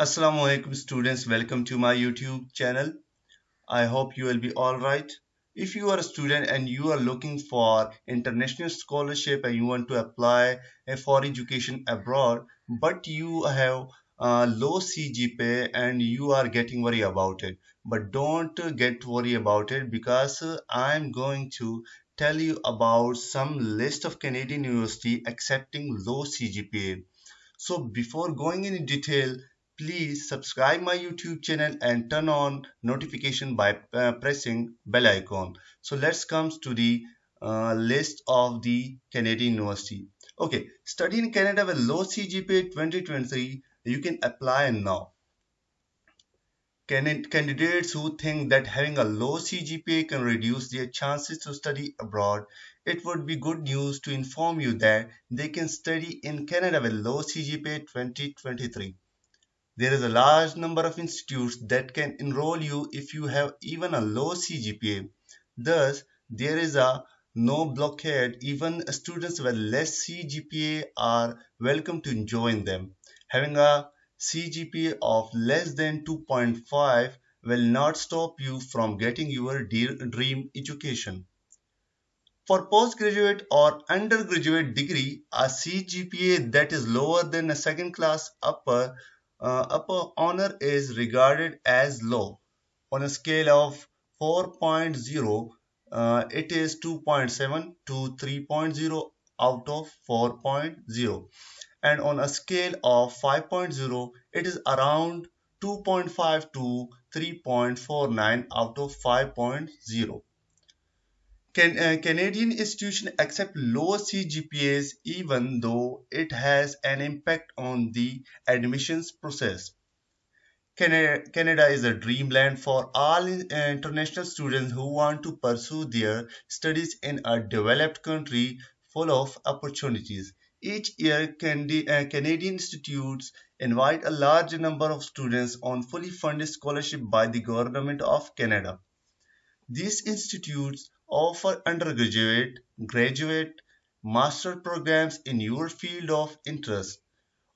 Assalamu alaikum students. Welcome to my YouTube channel. I hope you will be all right. If you are a student and you are looking for international scholarship and you want to apply for education abroad but you have a low CGPA and you are getting worried about it. But don't get worried about it because I'm going to tell you about some list of Canadian university accepting low CGPA so before going in detail please subscribe my youtube channel and turn on notification by uh, pressing bell icon. So let's come to the uh, list of the canadian university. Okay study in canada with low cgpa 2023 you can apply now. Candidates who think that having a low CGPA can reduce their chances to study abroad, it would be good news to inform you that they can study in Canada with low CGPA 2023. There is a large number of institutes that can enroll you if you have even a low CGPA. Thus, there is a no blockade. Even students with less CGPA are welcome to join them. Having a CGPA of less than 2.5 will not stop you from getting your dream education. For postgraduate or undergraduate degree, a CGPA that is lower than a second class upper uh, upper honor is regarded as low. On a scale of 4.0, uh, it is 2.7 to 3.0 out of 4.0 and on a scale of 5.0 it is around 2.5 to 3.49 out of 5.0. Can, uh, Canadian institutions accept low CGPAs even though it has an impact on the admissions process. Canada, Canada is a dreamland for all international students who want to pursue their studies in a developed country full of opportunities. Each year, uh, Canadian institutes invite a large number of students on fully funded scholarship by the Government of Canada. These institutes offer undergraduate, graduate, master programs in your field of interest.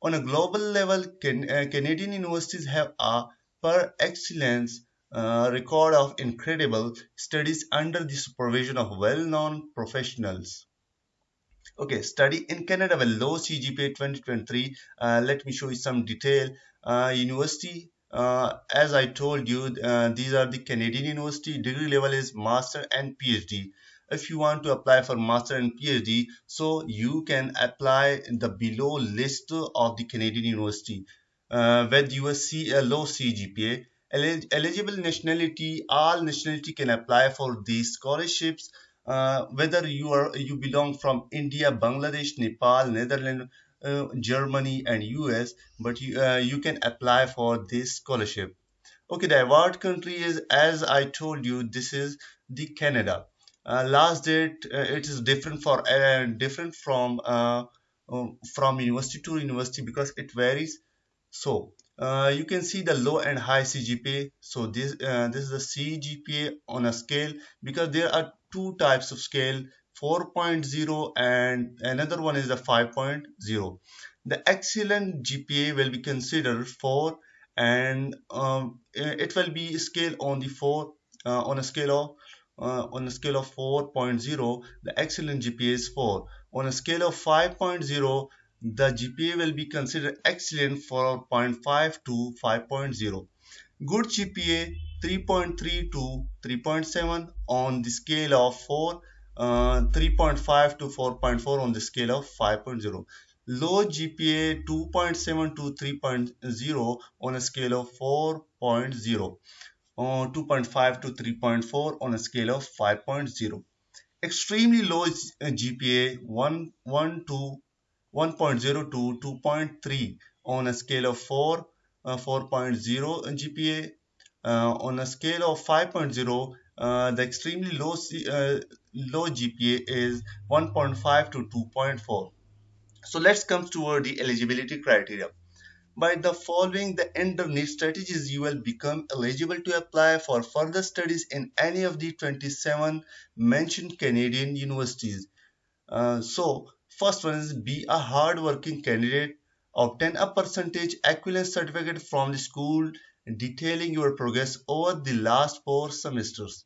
On a global level, can, uh, Canadian universities have a per excellence uh, record of incredible studies under the supervision of well-known professionals. Okay, study in Canada with low CGPA 2023. Uh, let me show you some detail. Uh, university, uh, as I told you, uh, these are the Canadian university. Degree level is master and PhD. If you want to apply for master and PhD, so you can apply in the below list of the Canadian university uh, with USC a low CGPA. eligible nationality, all nationality can apply for these scholarships uh, whether you are you belong from India, Bangladesh, Nepal, Netherlands, uh, Germany, and US, but you uh, you can apply for this scholarship. Okay, the award country is as I told you. This is the Canada. Uh, last date uh, it is different for different from from university to university because it varies. So uh, you can see the low and high CGPA. So this uh, this is the CGPA on a scale because there are two types of scale 4.0 and another one is the 5.0. The excellent GPA will be considered 4 and um, it will be scale on the 4 uh, on a scale of uh, on a scale of 4.0 the excellent GPA is 4 on a scale of 5.0 the GPA will be considered excellent for 0.5 to 5.0. Good GPA 3.3 to 3.7 on the scale of 4, uh, 3.5 to 4.4 on the scale of 5.0. Low GPA 2.7 to 3.0 on a scale of 4.0. Uh, 2.5 to 3.4 on a scale of 5.0. Extremely low GPA 1, 1 to 1.0 to 2.3 on a scale of 4, uh, 4.0 GPA. Uh, on a scale of 5.0, uh, the extremely low, uh, low GPA is 1.5 to 2.4. So let's come toward the eligibility criteria. By the following the underneath strategies, you will become eligible to apply for further studies in any of the 27 mentioned Canadian universities. Uh, so First one is be a hard-working candidate. Obtain a percentage equivalence certificate from the school detailing your progress over the last four semesters.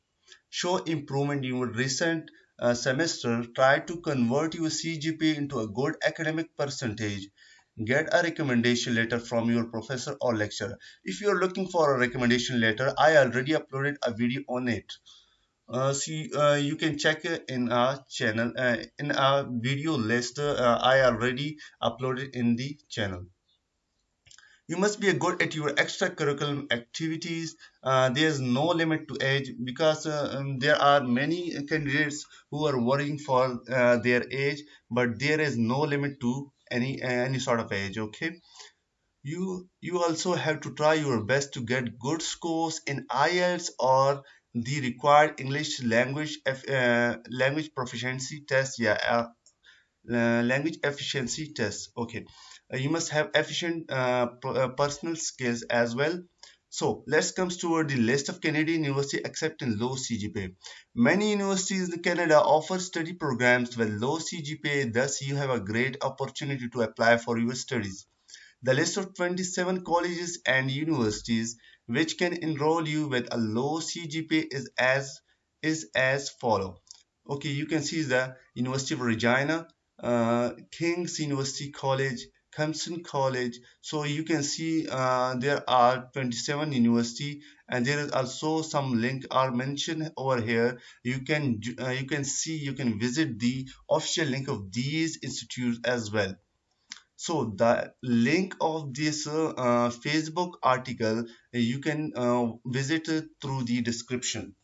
Show improvement in your recent uh, semester. Try to convert your CGPA into a good academic percentage. Get a recommendation letter from your professor or lecturer. If you are looking for a recommendation letter, I already uploaded a video on it. Uh, see, uh, you can check in our channel uh, in our video list uh, I already uploaded in the channel you must be good at your extracurricular activities. Uh, there's no limit to age because uh, um, there are many candidates who are worrying for uh, their age but there is no limit to any any sort of age okay? You you also have to try your best to get good scores in IELTS or the required English language uh, language proficiency test yeah uh, language efficiency test okay uh, you must have efficient uh, uh, personal skills as well so let's come toward the list of Canadian universities accepting low CGPA. Many universities in Canada offer study programs with low CGPA, thus you have a great opportunity to apply for your studies. The list of 27 colleges and universities which can enroll you with a low CGPA is as is as follow. Okay, you can see the University of Regina, uh, King's University College, Clemson College. So you can see uh, there are 27 university and there is also some link are mentioned over here. You can uh, you can see you can visit the official link of these institutes as well. So the link of this uh, Facebook article you can uh, visit through the description.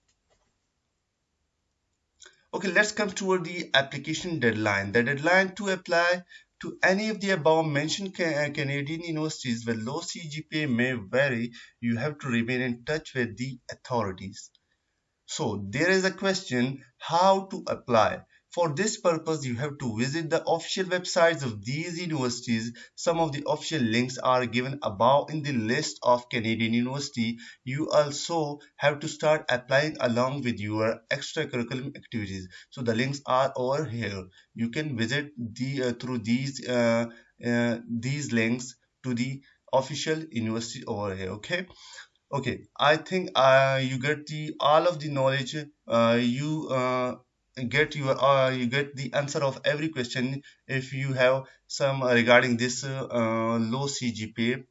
Okay, let's come toward the application deadline. The deadline to apply to any of the above mentioned uh, Canadian universities with low CGPA may vary. You have to remain in touch with the authorities. So there is a question how to apply. For this purpose, you have to visit the official websites of these universities. Some of the official links are given above in the list of Canadian university. You also have to start applying along with your extracurricular activities. So the links are over here. You can visit the uh, through these uh, uh, these links to the official university over here. Okay okay i think uh, you get the all of the knowledge uh, you uh, get your uh, you get the answer of every question if you have some regarding this uh, uh low CGPA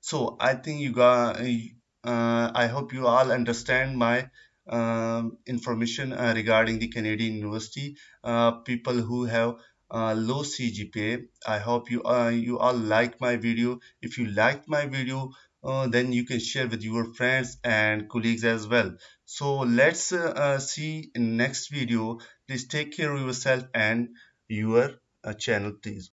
so I think you got uh, I hope you all understand my um, information uh, regarding the Canadian University people who have low CGPA I hope you you all like my video. If you liked my video uh, then you can share with your friends and colleagues as well so let's uh, see in next video. Please take care of yourself and your uh, channel please